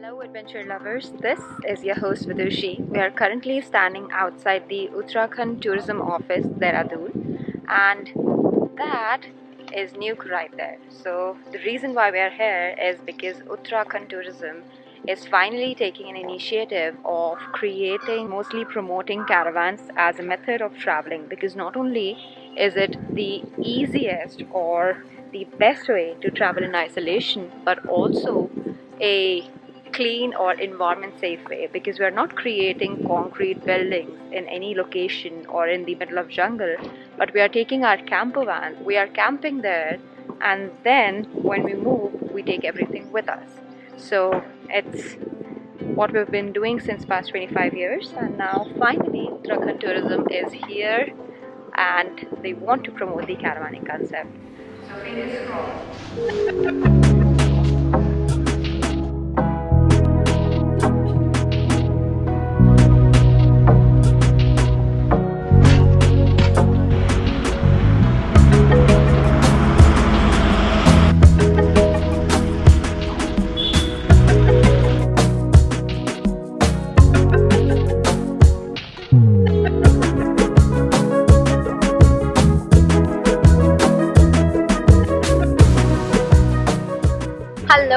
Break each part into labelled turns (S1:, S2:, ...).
S1: Hello, adventure lovers. This is your host Vidushi. We are currently standing outside the Uttarakhand Tourism Office, Dehradun, and that is Nuke right there. So, the reason why we are here is because Uttarakhand Tourism is finally taking an initiative of creating, mostly promoting caravans as a method of traveling because not only is it the easiest or the best way to travel in isolation, but also a clean or environment safe way because we are not creating concrete buildings in any location or in the middle of jungle but we are taking our camper van we are camping there and then when we move we take everything with us. So it's what we've been doing since past 25 years and now finally Uttarakhand tourism is here and they want to promote the caravanning concept. So fingers crossed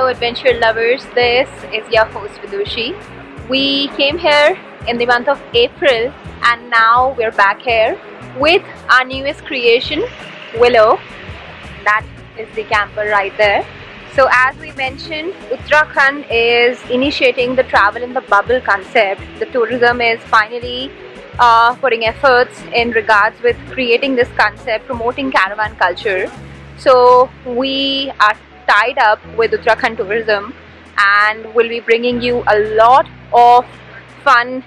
S1: Adventure lovers, this is your host Vidushi. We came here in the month of April and now we're back here with our newest creation, Willow. That is the camper right there. So as we mentioned, Uttarakhand is initiating the travel in the bubble concept. The tourism is finally uh, putting efforts in regards with creating this concept, promoting caravan culture. So we are tied up with Uttarakhand Tourism and we'll be bringing you a lot of fun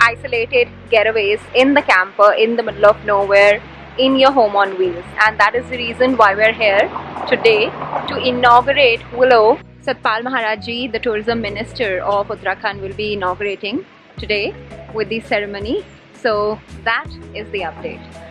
S1: isolated getaways in the camper in the middle of nowhere in your home on wheels and that is the reason why we're here today to inaugurate Willow. Satpal Maharaj Ji, the tourism minister of Uttarakhand will be inaugurating today with the ceremony. So that is the update.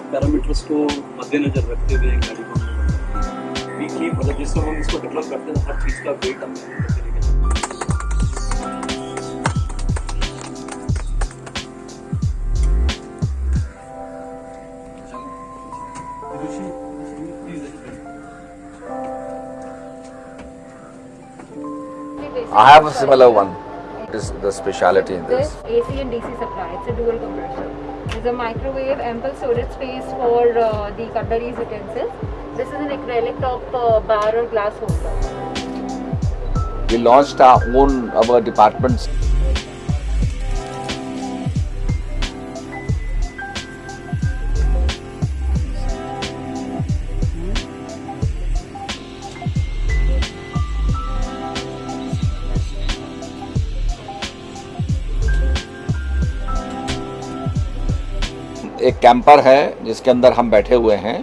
S2: सब parameters को मद्देनजर रखते हुए गाड़ी को weekly मतलब जिस समय हम इसको डेवलप करते हैं हर चीज़ का वेट हम हैं।
S3: I have a similar one. It is the speciality in
S1: This
S3: this.
S1: AC and DC supply, it's a dual compressor. There's a microwave, ample storage space for uh, the cutlery utensils. This is an acrylic top uh, bar or glass holder.
S3: We launched our own our departments. एक camper है, जिसके अंदर हम बैठे हुए हैं।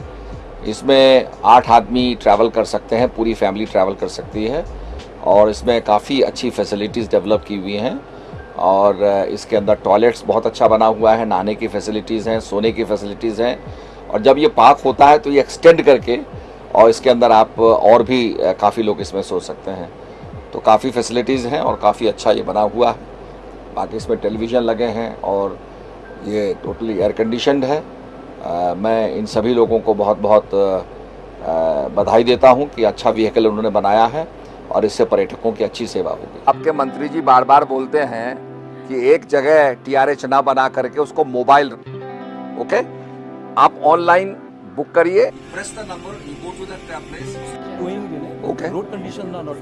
S3: इसमें आठ आदमी ट्रैवल कर सकते हैं, पूरी फैमिली ट्रैवल कर सकती है। और इसमें काफ़ी अच्छी फैसिलिटीज़ डेवलप की हुई हैं। और इसके अंदर टॉयलेट्स बहुत अच्छा बना हुआ है। नहाने की फैसिलिटीज़ हैं, सोने की फैसिलिटीज़ हैं। और जब ये पार्क होता है तो ये एक्सटेंड करके, और इसके अंदर आप और भी काफ़ी लोग इसमें सो सकते हैं। तो काफ़ी फैसिलिटीज़ हैं और काफ़ी अच्छा ये बना हुआ है। बाकी इसमें टेलीविज़न लगे हैं और ये टोटली एयर कंडीशनड है। आ, मैं इन सभी लोगों को बहुत बहुत आ, बधाई देता हूँ कि अच्छा व्हीकल उन्होंने बनाया है और इससे पर्यटकों की अच्छी सेवा होगी। आपके मंत्री जी बार बार बोलते हैं कि एक जगह टीआरएच ना बना करके उसको मोबाइल ओके आप ऑनलाइन बुक करिए। Press the number you go to that place
S2: Going, you know,
S3: Okay.
S2: road conditions are not.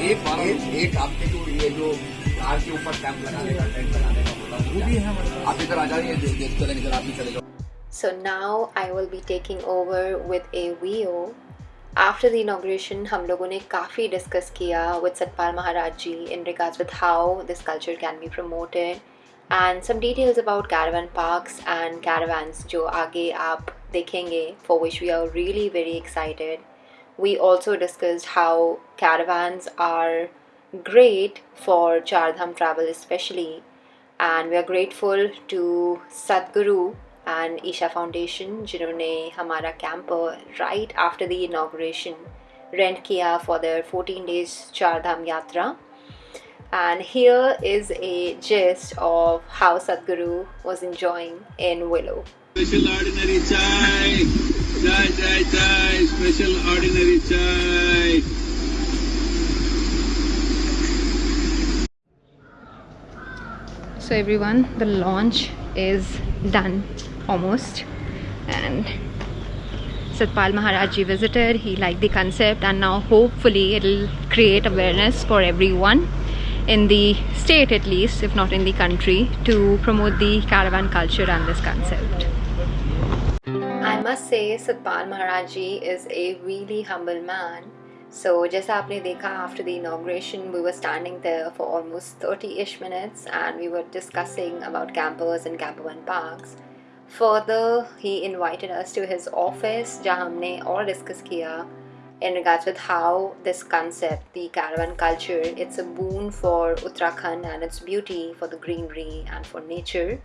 S3: एक एक, एक आपके जो ये जो कार के ऊपर कैंप लगाने का टेंट लगाने का बोला
S2: वो भी है हमारे
S3: आप इधर आ जाइए देख इधर आप भी चले जाओ
S1: So now I will be taking over with a VO. After the inauguration, हम लोगों ने काफ़ी डिस्कस किया with Satpal Maharaj ji in regards with how this culture can be promoted and some details about caravan parks and caravans जो आगे आप देखेंगे for which we are really very excited. We also discussed how caravans are great for Char Dham travel especially and we are grateful to Sadhguru and Isha Foundation जिन्होंने हमारा camper right after the inauguration rent किया for their 14 days चार धाम यात्रा and here is a gist of how Sadhguru was enjoying in Willow.
S4: Special ordinary chai.
S1: So everyone, the launch is done almost and Satpal Maharaj ji visited, he liked the concept and now hopefully it'll create awareness for everyone in the state at least, if not in the country, to promote the caravan culture and this concept I must say Satpal Maharaj ji is a really humble man. So जैसा आपने देखा after the inauguration we were standing there for almost 30-ish minutes and we were discussing about campers and campervan parks. Further, he invited us to his office जहाँ हमने और discuss किया in regards with how this concept, the caravan culture, it's a boon for Uttarakhand and its beauty for the greenery and for nature.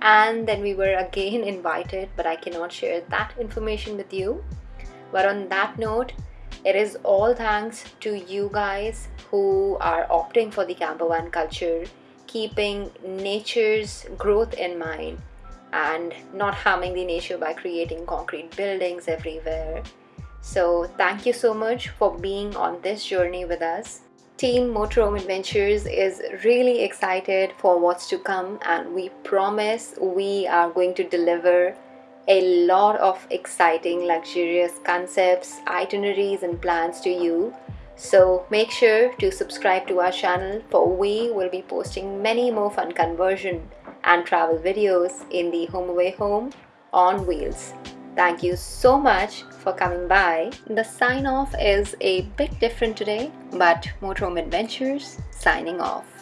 S1: And then we were again invited, but I cannot share that information with you. But on that note, it is all thanks to you guys who are opting for the campervan culture, keeping nature's growth in mind and not harming the nature by creating concrete buildings everywhere. So, thank you so much for being on this journey with us. Team Motorhome Adventures is really excited for what's to come, and we promise we are going to deliver a lot of exciting, luxurious concepts, itineraries, and plans to you. So make sure to subscribe to our channel for we will be posting many more fun conversion and travel videos in the Home Away Home on wheels. Thank you so much for coming by. The sign off is a bit different today, but Motorhome Adventures signing off.